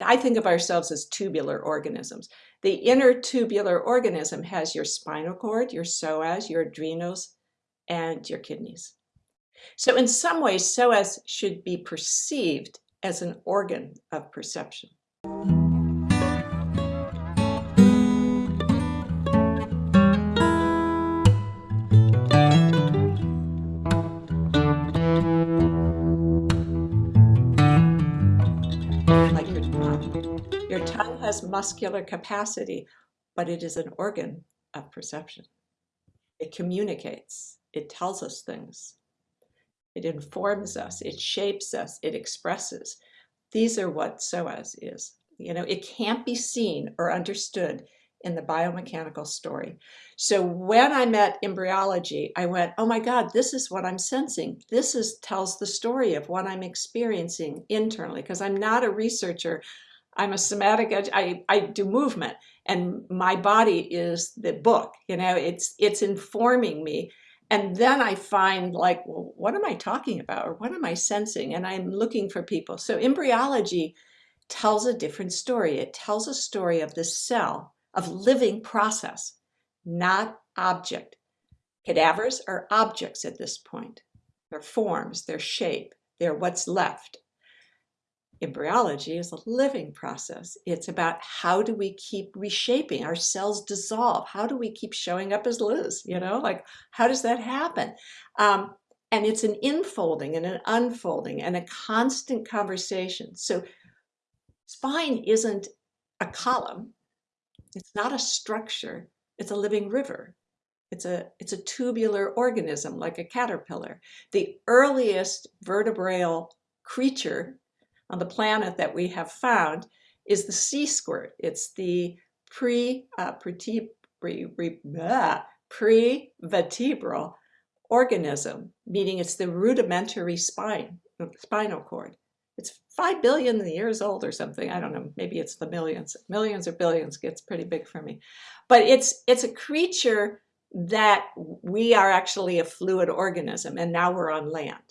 I think of ourselves as tubular organisms. The inner tubular organism has your spinal cord, your psoas, your adrenals, and your kidneys. So in some ways, psoas should be perceived as an organ of perception. Your tongue has muscular capacity, but it is an organ of perception. It communicates, it tells us things, it informs us, it shapes us, it expresses. These are what psoas is. You know, it can't be seen or understood in the biomechanical story. So when I met embryology, I went, oh my God, this is what I'm sensing. This is tells the story of what I'm experiencing internally because I'm not a researcher. I'm a somatic, I, I do movement and my body is the book, you know, it's, it's informing me. And then I find like, well, what am I talking about? Or what am I sensing? And I'm looking for people. So embryology tells a different story. It tells a story of the cell, of living process, not object. Cadavers are objects at this point. They're forms, they're shape, they're what's left embryology is a living process. It's about how do we keep reshaping our cells dissolve? How do we keep showing up as Liz? You know, like how does that happen? Um, and it's an infolding and an unfolding and a constant conversation. So spine isn't a column. It's not a structure. It's a living river. It's a, it's a tubular organism like a caterpillar. The earliest vertebral creature on the planet that we have found is the sea squirt. It's the pre, uh, pre, pre-vertebral organism, meaning it's the rudimentary spine, spinal cord. It's 5 billion years old or something. I don't know, maybe it's the millions. Millions or billions gets pretty big for me. But it's, it's a creature that we are actually a fluid organism and now we're on land.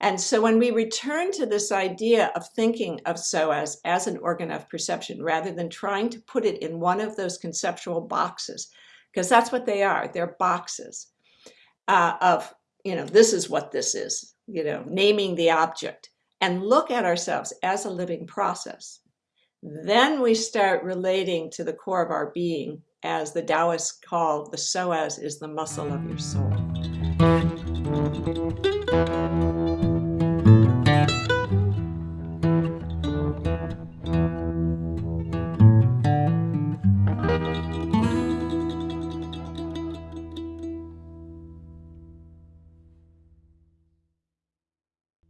And so when we return to this idea of thinking of psoas as an organ of perception, rather than trying to put it in one of those conceptual boxes, because that's what they are, they're boxes uh, of, you know, this is what this is, you know, naming the object, and look at ourselves as a living process. Then we start relating to the core of our being as the Taoists call the psoas is the muscle of your soul.